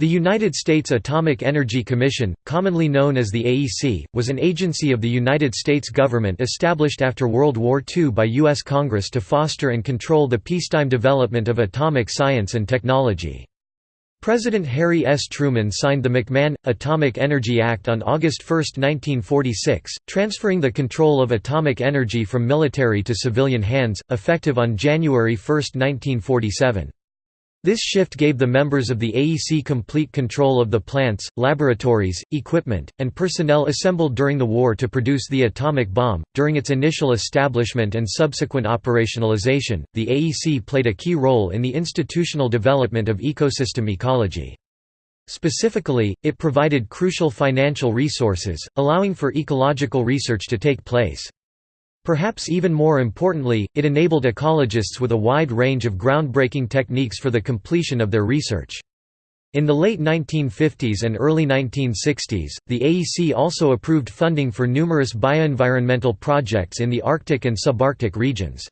The United States Atomic Energy Commission, commonly known as the AEC, was an agency of the United States government established after World War II by U.S. Congress to foster and control the peacetime development of atomic science and technology. President Harry S. Truman signed the McMahon, Atomic Energy Act on August 1, 1946, transferring the control of atomic energy from military to civilian hands, effective on January 1, 1947. This shift gave the members of the AEC complete control of the plants, laboratories, equipment, and personnel assembled during the war to produce the atomic bomb. During its initial establishment and subsequent operationalization, the AEC played a key role in the institutional development of ecosystem ecology. Specifically, it provided crucial financial resources, allowing for ecological research to take place. Perhaps even more importantly, it enabled ecologists with a wide range of groundbreaking techniques for the completion of their research. In the late 1950s and early 1960s, the AEC also approved funding for numerous bioenvironmental projects in the Arctic and subarctic regions.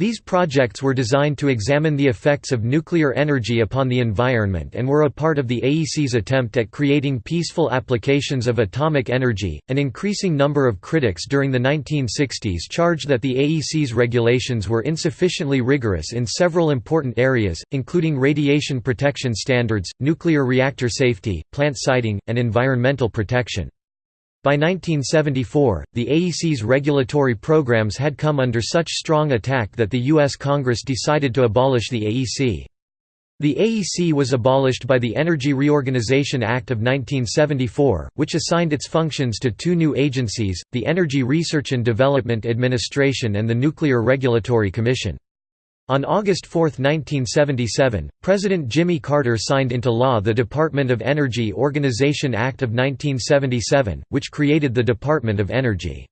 These projects were designed to examine the effects of nuclear energy upon the environment and were a part of the AEC's attempt at creating peaceful applications of atomic energy. An increasing number of critics during the 1960s charged that the AEC's regulations were insufficiently rigorous in several important areas, including radiation protection standards, nuclear reactor safety, plant siting, and environmental protection. By 1974, the AEC's regulatory programs had come under such strong attack that the U.S. Congress decided to abolish the AEC. The AEC was abolished by the Energy Reorganization Act of 1974, which assigned its functions to two new agencies, the Energy Research and Development Administration and the Nuclear Regulatory Commission. On August 4, 1977, President Jimmy Carter signed into law the Department of Energy Organization Act of 1977, which created the Department of Energy.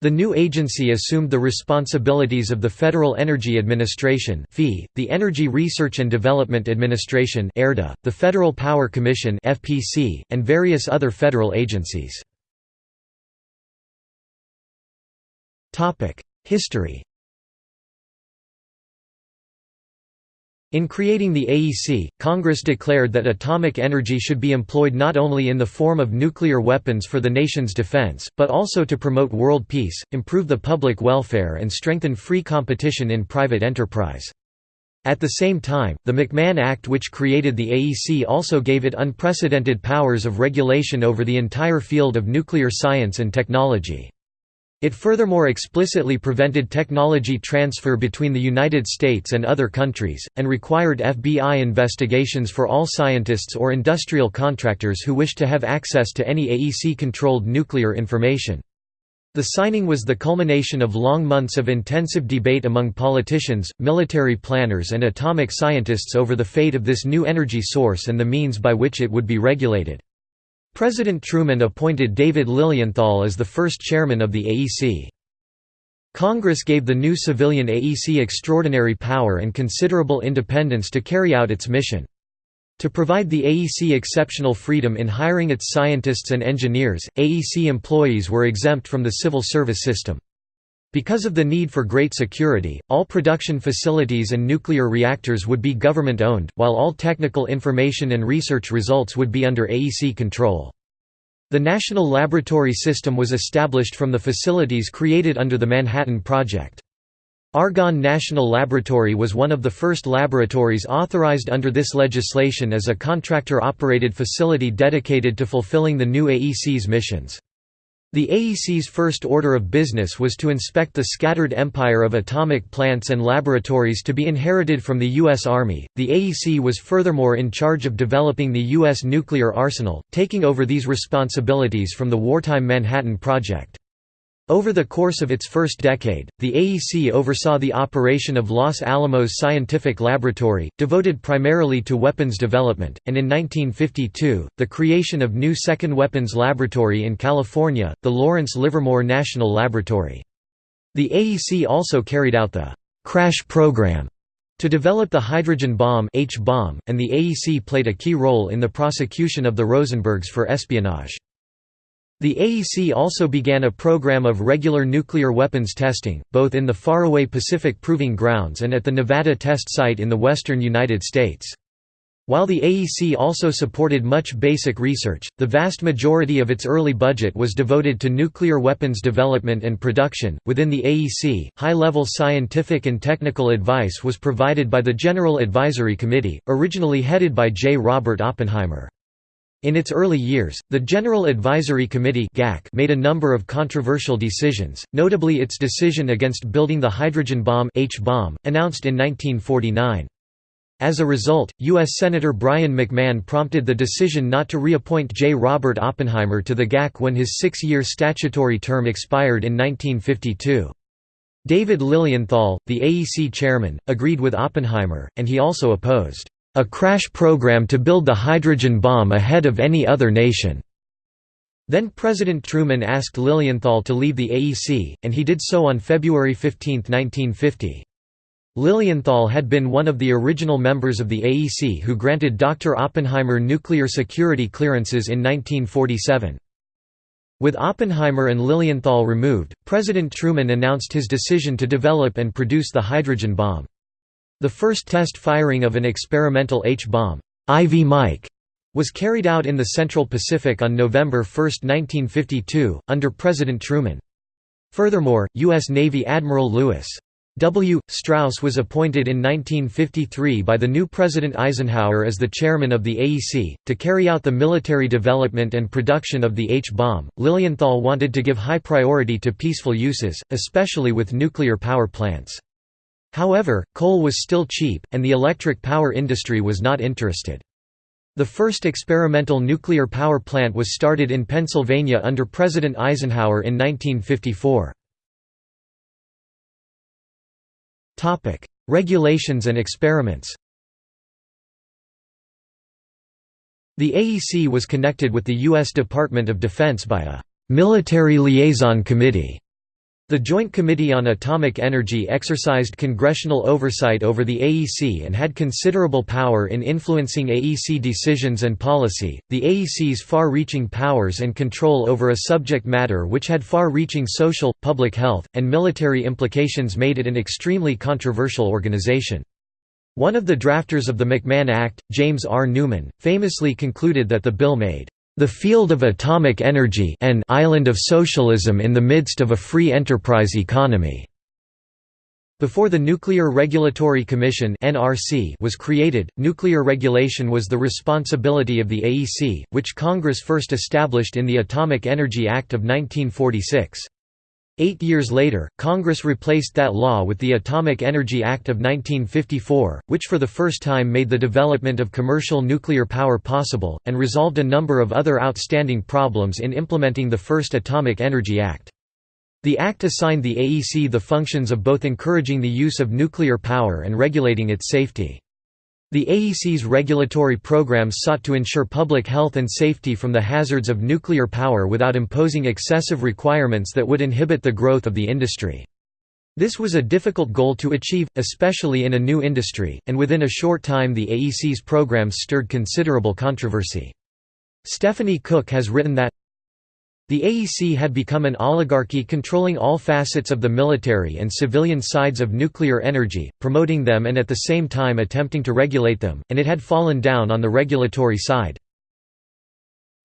The new agency assumed the responsibilities of the Federal Energy Administration the Energy Research and Development Administration the Federal Power Commission and various other federal agencies. History In creating the AEC, Congress declared that atomic energy should be employed not only in the form of nuclear weapons for the nation's defense, but also to promote world peace, improve the public welfare and strengthen free competition in private enterprise. At the same time, the McMahon Act which created the AEC also gave it unprecedented powers of regulation over the entire field of nuclear science and technology. It furthermore explicitly prevented technology transfer between the United States and other countries, and required FBI investigations for all scientists or industrial contractors who wished to have access to any AEC-controlled nuclear information. The signing was the culmination of long months of intensive debate among politicians, military planners and atomic scientists over the fate of this new energy source and the means by which it would be regulated. President Truman appointed David Lilienthal as the first chairman of the AEC. Congress gave the new civilian AEC extraordinary power and considerable independence to carry out its mission. To provide the AEC exceptional freedom in hiring its scientists and engineers, AEC employees were exempt from the civil service system. Because of the need for great security, all production facilities and nuclear reactors would be government-owned, while all technical information and research results would be under AEC control. The National Laboratory System was established from the facilities created under the Manhattan Project. Argonne National Laboratory was one of the first laboratories authorized under this legislation as a contractor-operated facility dedicated to fulfilling the new AEC's missions. The AEC's first order of business was to inspect the scattered empire of atomic plants and laboratories to be inherited from the U.S. Army. The AEC was furthermore in charge of developing the U.S. nuclear arsenal, taking over these responsibilities from the wartime Manhattan Project. Over the course of its first decade, the AEC oversaw the operation of Los Alamos Scientific Laboratory, devoted primarily to weapons development, and in 1952, the creation of new second weapons laboratory in California, the Lawrence Livermore National Laboratory. The AEC also carried out the «crash program» to develop the hydrogen bomb H-bomb, and the AEC played a key role in the prosecution of the Rosenbergs for espionage. The AEC also began a program of regular nuclear weapons testing, both in the faraway Pacific Proving Grounds and at the Nevada test site in the western United States. While the AEC also supported much basic research, the vast majority of its early budget was devoted to nuclear weapons development and production. Within the AEC, high level scientific and technical advice was provided by the General Advisory Committee, originally headed by J. Robert Oppenheimer. In its early years, the General Advisory Committee made a number of controversial decisions, notably its decision against building the hydrogen bomb, H-bomb announced in 1949. As a result, U.S. Senator Brien McMahon prompted the decision not to reappoint J. Robert Oppenheimer to the GAC when his six-year statutory term expired in 1952. David Lilienthal, the AEC chairman, agreed with Oppenheimer, and he also opposed, "...a crash program to build the hydrogen bomb ahead of any other nation." Then President Truman asked Lilienthal to leave the AEC, and he did so on February 15, 1950. Lilienthal had been one of the original members of the AEC who granted Dr. Oppenheimer nuclear security clearances in 1947. With Oppenheimer and Lilienthal removed, President Truman announced his decision to develop and produce the hydrogen bomb. The first test firing of an experimental H-bomb, Ivy Mike, was carried out in the Central Pacific on November 1, 1952, under President Truman. Furthermore, U.S. Navy Admiral Lewis W. Strauss was appointed in 1953 by the new President Eisenhower as the chairman of the AEC, to carry out the military development and production of the H-bomb. Lilienthal wanted to give high priority to peaceful uses, especially with nuclear power plants. However, coal was still cheap, and the electric power industry was not interested. The first experimental nuclear power plant was started in Pennsylvania under President Eisenhower in 1954. Regulations and experiments The AEC was connected with the U.S. Department of Defense by a «military liaison committee» The Joint Committee on Atomic Energy exercised congressional oversight over the AEC and had considerable power in influencing AEC decisions and policy. The AEC's far reaching powers and control over a subject matter which had far reaching social, public health, and military implications made it an extremely controversial organization. One of the drafters of the McMahon Act, James R. Newman, famously concluded that the bill made the field of atomic energy an island of socialism in the midst of a free enterprise economy. Before the Nuclear Regulatory Commission (NRC) was created, nuclear regulation was the responsibility of the AEC, which Congress first established in the Atomic Energy Act of 1946. Eight years later, Congress replaced that law with the Atomic Energy Act of 1954, which for the first time made the development of commercial nuclear power possible, and resolved a number of other outstanding problems in implementing the first Atomic Energy Act. The Act assigned the AEC the functions of both encouraging the use of nuclear power and regulating its safety. The AEC's regulatory programs sought to ensure public health and safety from the hazards of nuclear power without imposing excessive requirements that would inhibit the growth of the industry. This was a difficult goal to achieve, especially in a new industry, and within a short time the AEC's programs stirred considerable controversy. Stephanie Cook has written that the AEC had become an oligarchy controlling all facets of the military and civilian sides of nuclear energy, promoting them and at the same time attempting to regulate them, and it had fallen down on the regulatory side.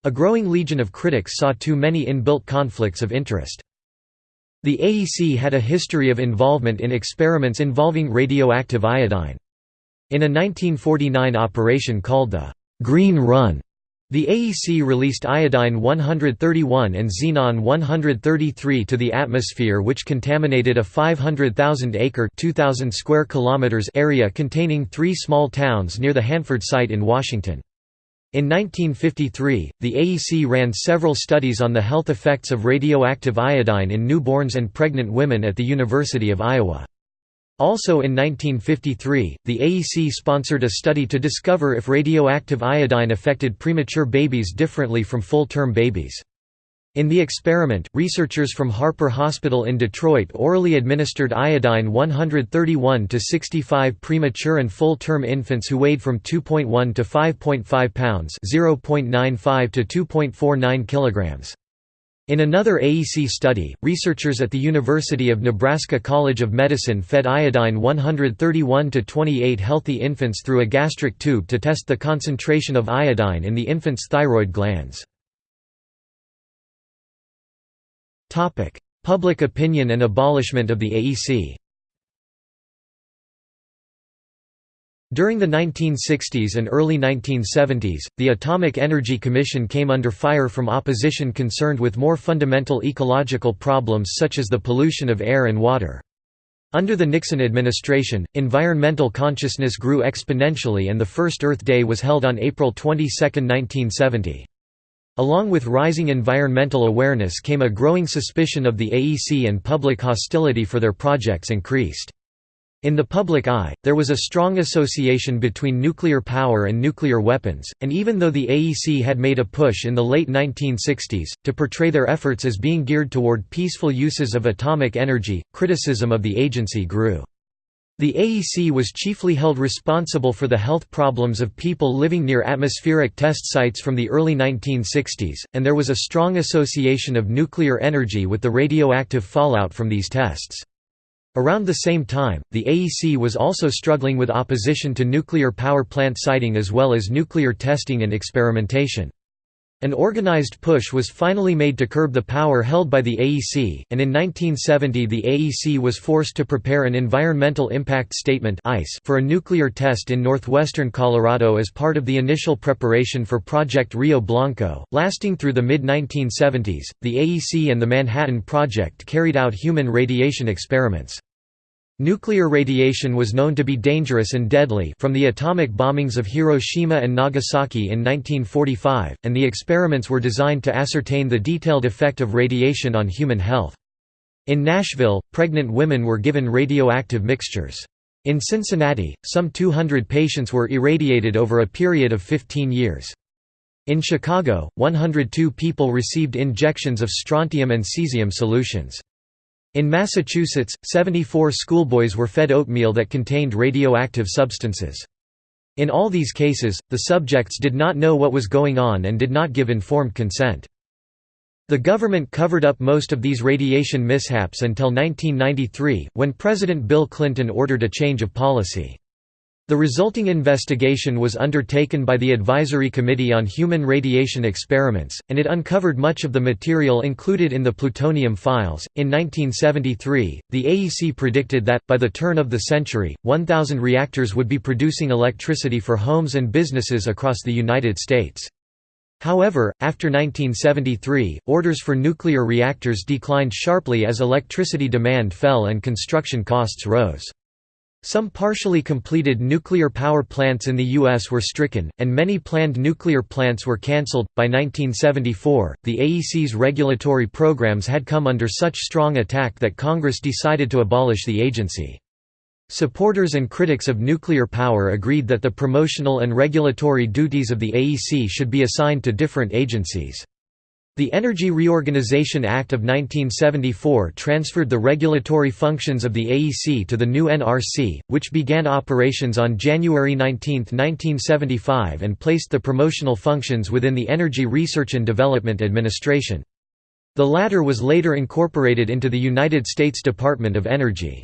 A growing legion of critics saw too many inbuilt conflicts of interest. The AEC had a history of involvement in experiments involving radioactive iodine. In a 1949 operation called the «Green Run», the AEC released iodine-131 and xenon-133 to the atmosphere which contaminated a 500,000-acre square kilometers area containing three small towns near the Hanford site in Washington. In 1953, the AEC ran several studies on the health effects of radioactive iodine in newborns and pregnant women at the University of Iowa. Also in 1953, the AEC sponsored a study to discover if radioactive iodine affected premature babies differently from full-term babies. In the experiment, researchers from Harper Hospital in Detroit orally administered iodine 131 to 65 premature and full-term infants who weighed from 2.1 to 5.5 pounds, 0.95 to 2.49 kilograms. In another AEC study, researchers at the University of Nebraska College of Medicine fed iodine 131 to 28 healthy infants through a gastric tube to test the concentration of iodine in the infant's thyroid glands. Public opinion and abolishment of the AEC During the 1960s and early 1970s, the Atomic Energy Commission came under fire from opposition concerned with more fundamental ecological problems such as the pollution of air and water. Under the Nixon administration, environmental consciousness grew exponentially and the first Earth Day was held on April 22, 1970. Along with rising environmental awareness came a growing suspicion of the AEC and public hostility for their projects increased. In the public eye, there was a strong association between nuclear power and nuclear weapons, and even though the AEC had made a push in the late 1960s, to portray their efforts as being geared toward peaceful uses of atomic energy, criticism of the agency grew. The AEC was chiefly held responsible for the health problems of people living near atmospheric test sites from the early 1960s, and there was a strong association of nuclear energy with the radioactive fallout from these tests. Around the same time, the AEC was also struggling with opposition to nuclear power plant siting as well as nuclear testing and experimentation. An organized push was finally made to curb the power held by the AEC, and in 1970 the AEC was forced to prepare an Environmental Impact Statement for a nuclear test in northwestern Colorado as part of the initial preparation for Project Rio Blanco. Lasting through the mid 1970s, the AEC and the Manhattan Project carried out human radiation experiments. Nuclear radiation was known to be dangerous and deadly from the atomic bombings of Hiroshima and Nagasaki in 1945, and the experiments were designed to ascertain the detailed effect of radiation on human health. In Nashville, pregnant women were given radioactive mixtures. In Cincinnati, some 200 patients were irradiated over a period of 15 years. In Chicago, 102 people received injections of strontium and cesium solutions. In Massachusetts, 74 schoolboys were fed oatmeal that contained radioactive substances. In all these cases, the subjects did not know what was going on and did not give informed consent. The government covered up most of these radiation mishaps until 1993, when President Bill Clinton ordered a change of policy. The resulting investigation was undertaken by the Advisory Committee on Human Radiation Experiments, and it uncovered much of the material included in the plutonium files. In 1973, the AEC predicted that, by the turn of the century, 1,000 reactors would be producing electricity for homes and businesses across the United States. However, after 1973, orders for nuclear reactors declined sharply as electricity demand fell and construction costs rose. Some partially completed nuclear power plants in the U.S. were stricken, and many planned nuclear plants were cancelled. By 1974, the AEC's regulatory programs had come under such strong attack that Congress decided to abolish the agency. Supporters and critics of nuclear power agreed that the promotional and regulatory duties of the AEC should be assigned to different agencies. The Energy Reorganization Act of 1974 transferred the regulatory functions of the AEC to the new NRC, which began operations on January 19, 1975 and placed the promotional functions within the Energy Research and Development Administration. The latter was later incorporated into the United States Department of Energy.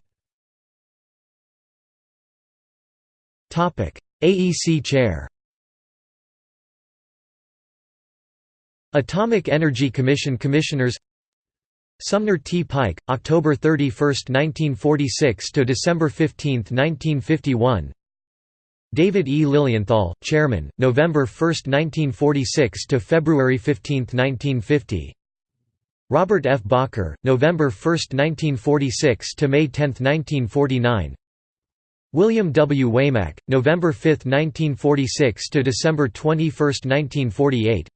AEC Chair Atomic Energy Commission Commissioners Sumner T. Pike, October 31, 1946 to December 15, 1951. David E. Lilienthal, Chairman, November 1, 1946 to February 15, 1950. Robert F. Bacher, November 1, 1946 to May 10, 1949. William W. Waymack, November 5, 1946 to December 21, 1948.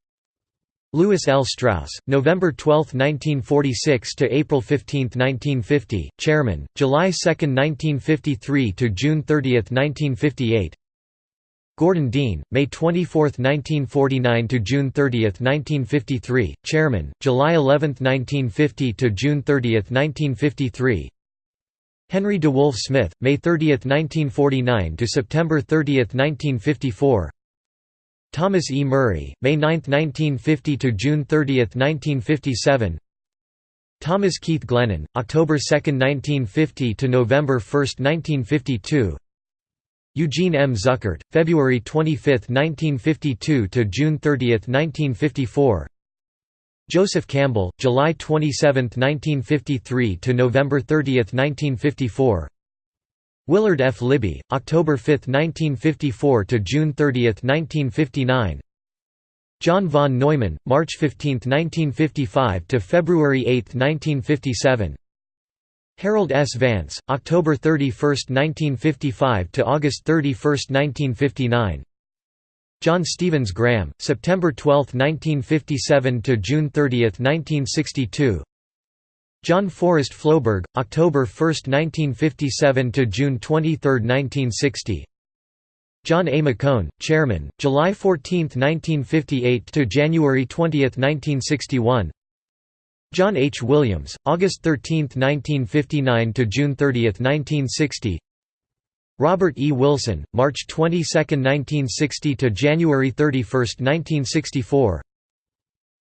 Lewis L. Strauss, November 12, 1946 to April 15, 1950, Chairman, July 2, 1953 to June 30, 1958. Gordon Dean, May 24, 1949 to June 30, 1953, Chairman, July 11, 1950 to June 30, 1953. Henry DeWolf Smyth, May 30, 1949 to September 30, 1954. Thomas E. Murray, May 9, 1950 to June 30, 1957. Thomas Keith Glennan, October 2, 1950 to November 1, 1952. Eugene M. Zuckert, February 25, 1952 to June 30, 1954. Joseph Campbell, July 27, 1953 to November 30, 1954. Willard F. Libby, October 5, 1954 to June 30, 1959. John von Neumann, March 15, 1955 to February 8, 1957. Harold S. Vance, October 31, 1955 to August 31, 1959. John Stevens Graham, September 12, 1957 to June 30, 1962. John Forrest Floberg, October 1, 1957 to June 23, 1960. John A. McCone, Chairman, July 14, 1958 to January 20, 1961. John H. Williams, August 13, 1959 to June 30, 1960. Robert E. Wilson, March 22, 1960 to January 31, 1964.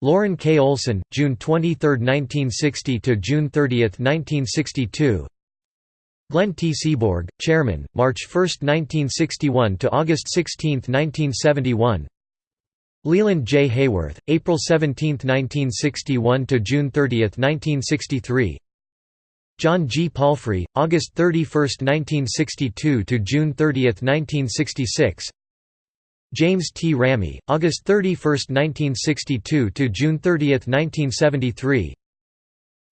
Loren K. Olson, June 23, 1960 to June 30, 1962. Glenn T. Seaborg, Chairman, March 1, 1961 to August 16, 1971. Leland J. Haworth, April 17, 1961 to June 30, 1963. John G. Palfrey, August 31, 1962 to June 30, 1966. James T. Ramey, August 31, 1962 to June 30, 1973.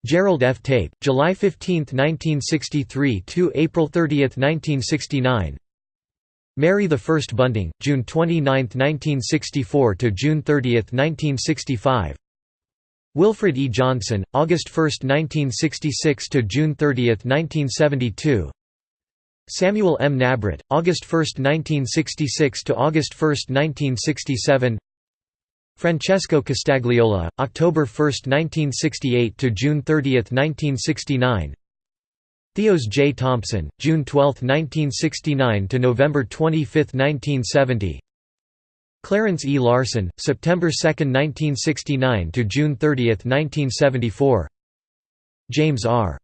Gerald F. Tape, July 15, 1963 to April 30, 1969. Mary I Bunting, June 29, 1964 to June 30, 1965. Wilfred E. Johnson, August 1, 1966 to June 30, 1972. Samuel M. Nabrit, August 1, 1966 to August 1, 1967. Francesco Costagliola, October 1, 1968 to June 30, 1969. Theos J. Thompson, June 12, 1969 to November 25, 1970. Clarence E. Larson, September 2, 1969 to June 30, 1974. James R.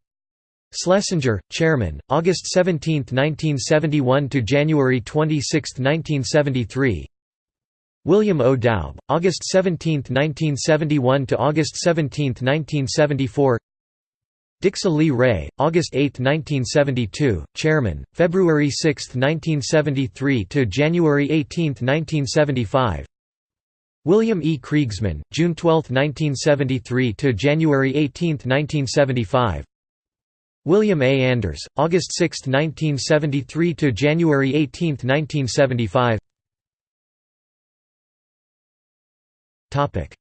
Schlesinger, Chairman, August 17, 1971 to January 26, 1973. William O. Doub, August 17, 1971 to August 17, 1974. Dixy Lee Ray, August 8, 1972, Chairman, February 6, 1973 to January 18, 1975. William E. Kriegsman, June 12, 1973 to January 18, 1975. William A. Anders, August 6, 1973 to January 18, 1975. Topic: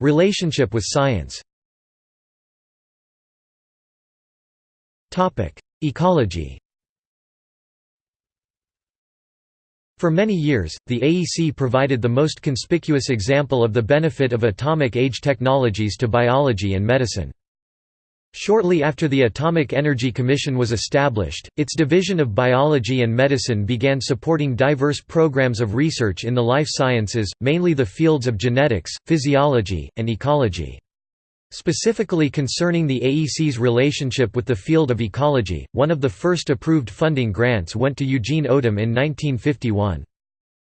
Relationship with science. Topic: Ecology For many years, the AEC provided the most conspicuous example of the benefit of atomic age technologies to biology and medicine. Shortly after the Atomic Energy Commission was established, its Division of Biology and Medicine began supporting diverse programs of research in the life sciences, mainly the fields of genetics, physiology, and ecology. Specifically concerning the AEC's relationship with the field of ecology, one of the first approved funding grants went to Eugene Odum in 1951.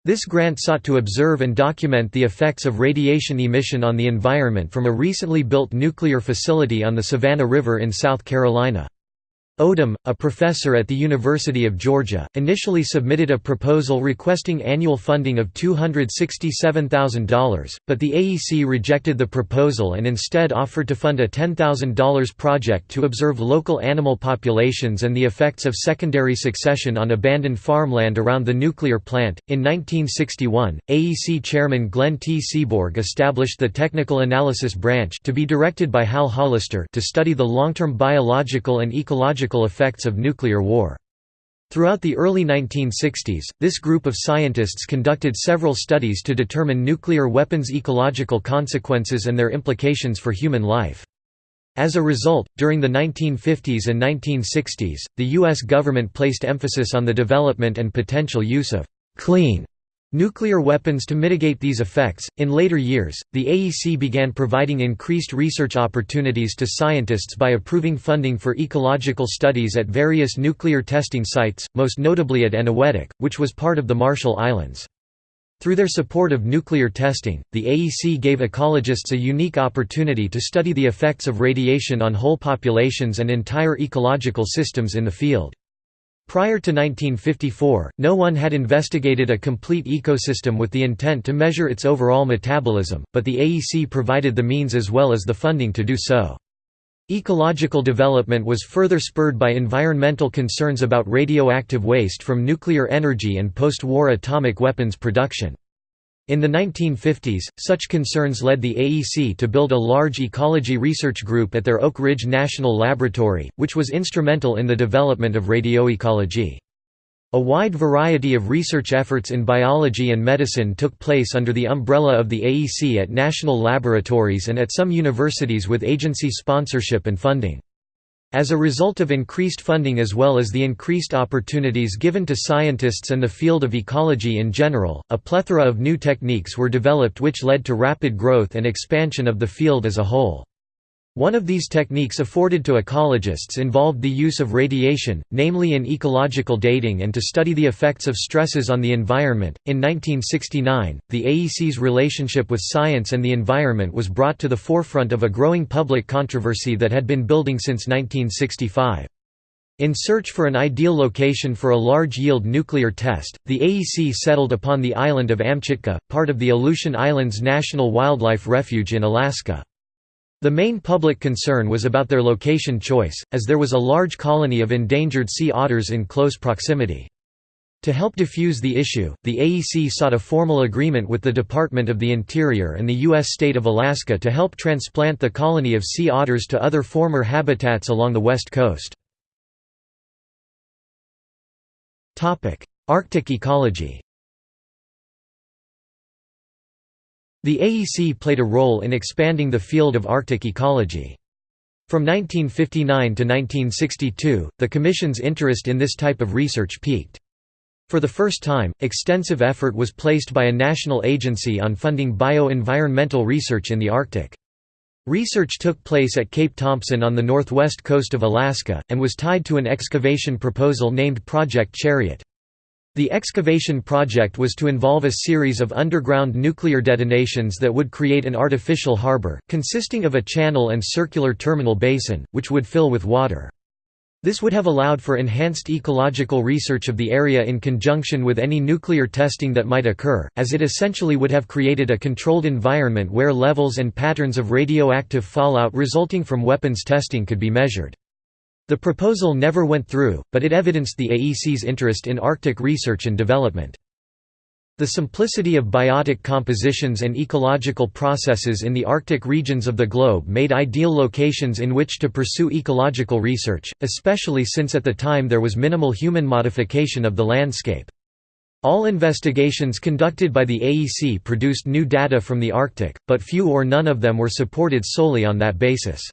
This grant sought to observe and document the effects of radiation emission on the environment from a recently built nuclear facility on the Savannah River in South Carolina. Odum, a professor at the University of Georgia, initially submitted a proposal requesting annual funding of $267,000, but the AEC rejected the proposal and instead offered to fund a $10,000 project to observe local animal populations and the effects of secondary succession on abandoned farmland around the nuclear plant. In 1961, AEC chairman Glenn T. Seaborg established the Technical Analysis Branch to be directed by Hal Hollister to study the long-term biological and ecological effects of nuclear war. Throughout the early 1960s, this group of scientists conducted several studies to determine nuclear weapons' ecological consequences and their implications for human life. As a result, during the 1950s and 1960s, the U.S. government placed emphasis on the development and potential use of «clean» Nuclear weapons to mitigate these effects. In later years, the AEC began providing increased research opportunities to scientists by approving funding for ecological studies at various nuclear testing sites, most notably at Eniwetok, which was part of the Marshall Islands. Through their support of nuclear testing, the AEC gave ecologists a unique opportunity to study the effects of radiation on whole populations and entire ecological systems in the field. Prior to 1954, no one had investigated a complete ecosystem with the intent to measure its overall metabolism, but the AEC provided the means as well as the funding to do so. Ecological development was further spurred by environmental concerns about radioactive waste from nuclear energy and post-war atomic weapons production. In the 1950s, such concerns led the AEC to build a large ecology research group at their Oak Ridge National Laboratory, which was instrumental in the development of radioecology. A wide variety of research efforts in biology and medicine took place under the umbrella of the AEC at national laboratories and at some universities with agency sponsorship and funding. As a result of increased funding as well as the increased opportunities given to scientists and the field of ecology in general, a plethora of new techniques were developed which led to rapid growth and expansion of the field as a whole. One of these techniques afforded to ecologists involved the use of radiation, namely in ecological dating and to study the effects of stresses on the environment. In 1969, the AEC's relationship with science and the environment was brought to the forefront of a growing public controversy that had been building since 1965. In search for an ideal location for a large-yield nuclear test, the AEC settled upon the island of Amchitka, part of the Aleutian Islands National Wildlife Refuge in Alaska. The main public concern was about their location choice, as there was a large colony of endangered sea otters in close proximity. To help diffuse the issue, the AEC sought a formal agreement with the Department of the Interior and the U.S. state of Alaska to help transplant the colony of sea otters to other former habitats along the west coast. Arctic ecology The AEC played a role in expanding the field of Arctic ecology. From 1959 to 1962, the Commission's interest in this type of research peaked. For the first time, extensive effort was placed by a national agency on funding bio-environmental research in the Arctic. Research took place at Cape Thompson on the northwest coast of Alaska, and was tied to an excavation proposal named Project Chariot. The excavation project was to involve a series of underground nuclear detonations that would create an artificial harbor, consisting of a channel and circular terminal basin, which would fill with water. This would have allowed for enhanced ecological research of the area in conjunction with any nuclear testing that might occur, as it essentially would have created a controlled environment where levels and patterns of radioactive fallout resulting from weapons testing could be measured. The proposal never went through, but it evidenced the AEC's interest in Arctic research and development. The simplicity of biotic compositions and ecological processes in the Arctic regions of the globe made ideal locations in which to pursue ecological research, especially since at the time there was minimal human modification of the landscape. All investigations conducted by the AEC produced new data from the Arctic, but few or none of them were supported solely on that basis.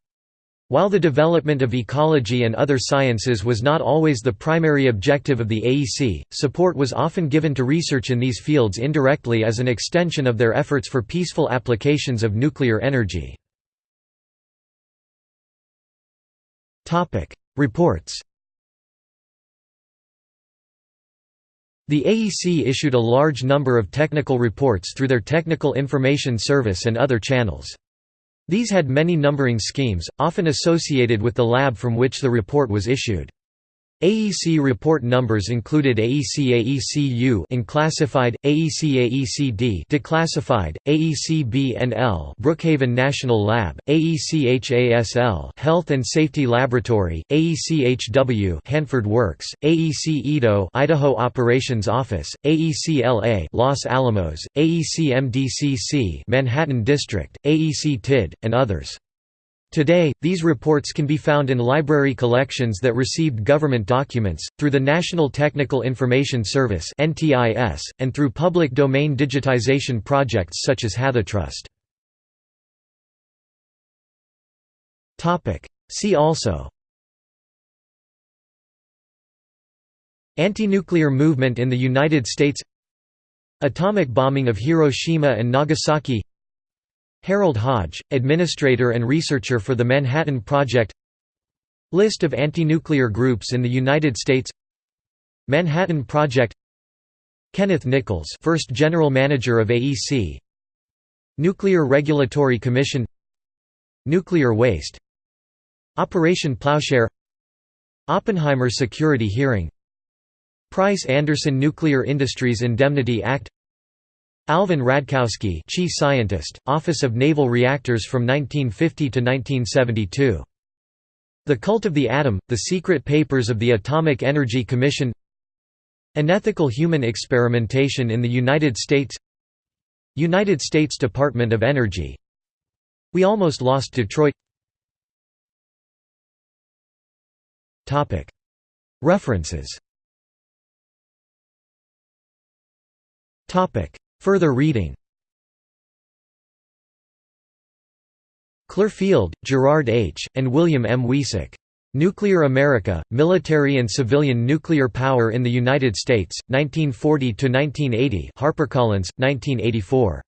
While the development of ecology and other sciences was not always the primary objective of the AEC, support was often given to research in these fields indirectly as an extension of their efforts for peaceful applications of nuclear energy. Reports The AEC issued a large number of technical reports through their Technical Information Service and other channels. These had many numbering schemes, often associated with the lab from which the report was issued. AEC report numbers included AEC-AEC-U unclassified, AEC-AEC-D declassified, AEC-BNL Brookhaven National Lab, AEC-HASL Health and Safety Laboratory, AEC-HW Hanford Works, AEC-EDO Idaho Operations Office, AEC-LA Los Alamos, AEC-MDCC Manhattan District, AEC-TID, and others. Today, these reports can be found in library collections that received government documents, through the National Technical Information Service and through public domain digitization projects such as HathiTrust. See also Anti-nuclear movement in the United States Atomic bombing of Hiroshima and Nagasaki Harold Hodge, administrator and researcher for the Manhattan Project. List of anti-nuclear groups in the United States. Manhattan Project. Kenneth Nichols first General Manager of AEC Nuclear Regulatory Commission. Nuclear waste. Operation Plowshare. Oppenheimer Security Hearing. Price-Anderson Nuclear Industries Indemnity Act Alvin Radkowsky Chief Scientist, Office of Naval Reactors from 1950 to 1972. The Cult of the Atom, The Secret Papers of the Atomic Energy Commission. Unethical Human Experimentation in the United States. United States Department of Energy. We Almost Lost Detroit. References Further reading Clarfield, Gerard H., and William M. Wiecek. Nuclear America, Military and Civilian Nuclear Power in the United States, 1940–1980 HarperCollins, 1984.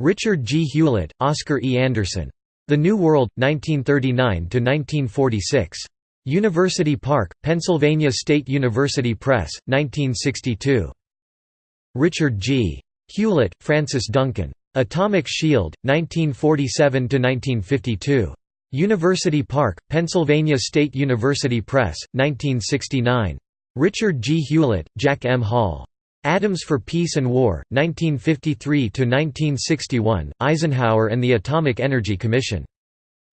Richard G. Hewlett, Oscar E. Anderson. The New World, 1939–1946. University Park, Pennsylvania State University Press, 1962. Richard G. Hewlett, Francis Duncan. Atomic Shield, 1947–1952. University Park, Pennsylvania State University Press, 1969. Richard G. Hewlett, Jack M. Hall. Atoms for Peace and War, 1953–1961, Eisenhower and the Atomic Energy Commission.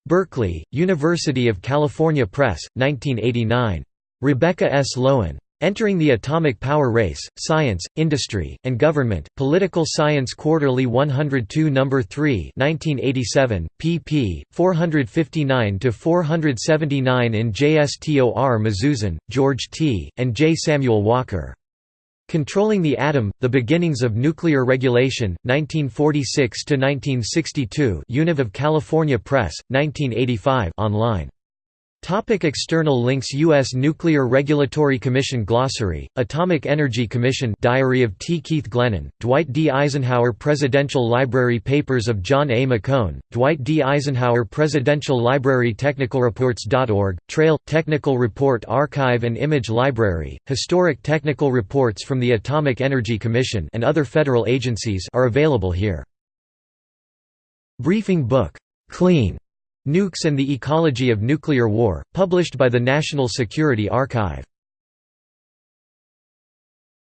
Berkeley, University of California Press, 1989. Rebecca S. Lowen. Entering the Atomic Power Race, Science, Industry, and Government, Political Science Quarterly 102 No. 3 1987, pp. 459–479 in JSTOR Mazuzan, George T., and J. Samuel Walker. Controlling the Atom, The Beginnings of Nuclear Regulation, 1946–1962 Univ of California Press, 1985 online. Topic external links U.S. Nuclear Regulatory Commission Glossary, Atomic Energy Commission Diary of T. Keith Glennan, Dwight D. Eisenhower Presidential Library Papers of John A. McCone, Dwight D. Eisenhower Presidential Library TechnicalReports.org, Trail, Technical Report Archive and Image Library, Historic Technical Reports from the Atomic Energy Commission and other federal agencies are available here. Briefing book, "'Clean' Nukes and the Ecology of Nuclear War, published by the National Security Archive.